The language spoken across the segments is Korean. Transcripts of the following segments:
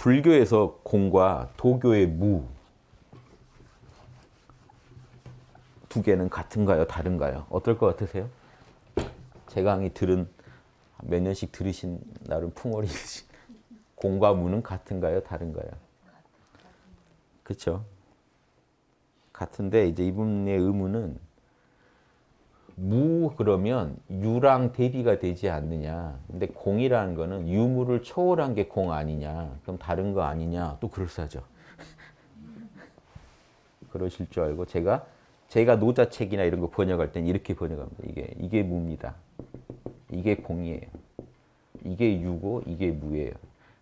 불교에서 공과 도교의 무 두 개는 같은가요? 다른가요? 어떨 것 같으세요? 제 강의 들은 몇 년씩 들으신 나름 풍월이 있으신 공과 무는 같은가요? 다른가요? 그렇죠? 같은데 이제 이분의 무 그러면 유랑 대비가 되지 않느냐. 근데 공이라는 거는 유무를 초월한 게 공 아니냐. 그럼 다른 거 아니냐. 또 그럴싸하죠. 그러실 줄 알고 제가 제가 노자책이나 이런 거 번역할 땐 이렇게 번역합니다. 이게 이게 무입니다. 이게 공이에요. 이게 유고 이게 무예요.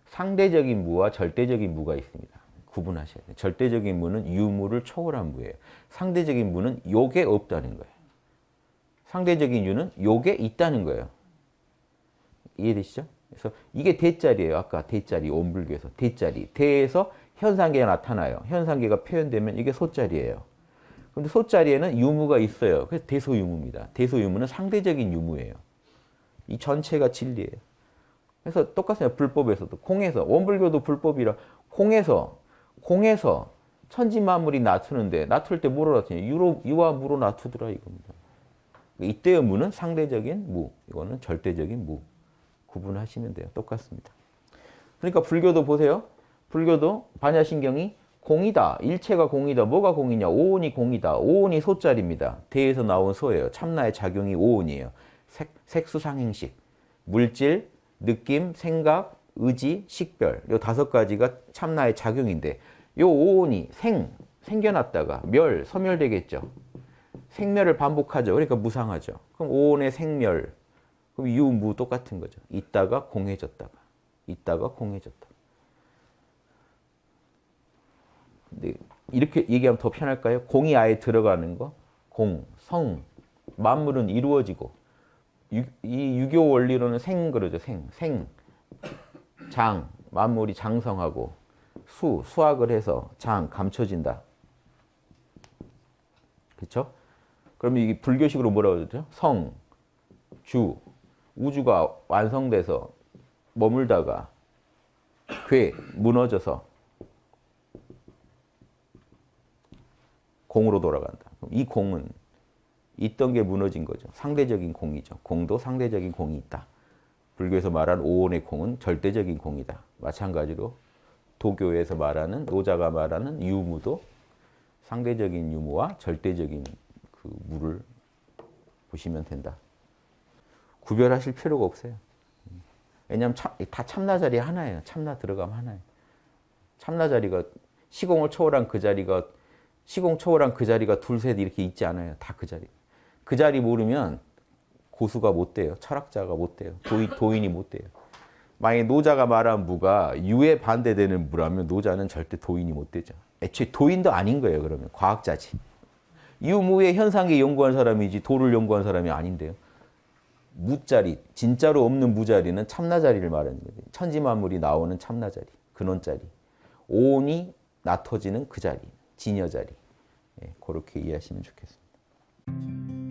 상대적인 무와 절대적인 무가 있습니다. 구분하셔야 돼요. 절대적인 무는 유무를 초월한 무예요. 상대적인 무는 요게 없다는 거예요. 상대적인 유는 요게 있다는 거예요. 이해되시죠? 그래서 이게 대자리예요. 아까 대자리, 온불교에서. 대자리. 대에서 현상계가 나타나요. 현상계가 표현되면 이게 소자리예요. 근데 소자리에는 유무가 있어요. 그래서 대소유무입니다. 대소유무는 상대적인 유무예요. 이 전체가 진리예요. 그래서 똑같아요. 불법에서도. 공에서. 원불교도 불법이라 공에서 공에서 천지만물이 낮추는데 낮출 때 뭐로 낮추냐. 유로, 유와 무로 낮추더라 이겁니다. 이때의 무는 상대적인 무, 이거는 절대적인 무. 구분하시면 돼요. 똑같습니다. 그러니까 불교도 보세요. 불교도 반야신경이 공이다. 일체가 공이다. 뭐가 공이냐? 오온이 공이다. 오온이 소자리입니다. 대에서 나온 소예요. 참나의 작용이 오온이에요. 색, 색수상행식, 물질, 느낌, 생각, 의지, 식별 이 다섯 가지가 참나의 작용인데 이 오온이 생, 생겨났다가 멸, 소멸되겠죠. 생멸을 반복하죠. 그러니까 무상하죠. 그럼 오온의 생멸, 그럼 유무 똑같은 거죠. 있다가 공해졌다가, 있다가 공해졌다. 근데 이렇게 얘기하면 더 편할까요? 공이 아예 들어가는 거, 공, 성, 만물은 이루어지고 유, 이 유교 원리로는 생 그러죠. 생, 생, 장, 만물이 장성하고 수, 수학을 해서 장, 감춰진다. 그렇죠? 그러면 이게 불교식으로 뭐라고 그러죠? 성, 주, 우주가 완성돼서 머물다가 괴, 무너져서 공으로 돌아간다. 이 공은 있던 게 무너진 거죠. 상대적인 공이죠. 공도 상대적인 공이 있다. 불교에서 말하는 오온의 공은 절대적인 공이다. 마찬가지로 도교에서 말하는 노자가 말하는 유무도 상대적인 유무와 절대적인 그 무를 보시면 된다. 구별하실 필요가 없어요. 왜냐하면 참, 다 참나 자리 하나예요. 참나 들어가면 하나예요. 참나 자리가 시공을 초월한 그 자리가 시공 초월한 그 자리가 둘, 셋 이렇게 있지 않아요. 다 그 자리. 그 자리 모르면 고수가 못 돼요. 철학자가 못 돼요. 도인, 도인이 못 돼요. 만약에 노자가 말한 무가 유에 반대되는 무라면 노자는 절대 도인이 못 되죠. 애초에 도인도 아닌 거예요. 그러면 과학자지. 유무의 현상계 연구한 사람이지 도를 연구한 사람이 아닌데요. 무자리, 진짜로 없는 무자리는 참나자리를 말하는 거죠. 천지만물이 나오는 참나자리, 근원자리. 오온이 나터지는 그 자리, 진여자리. 예, 그렇게 이해하시면 좋겠습니다.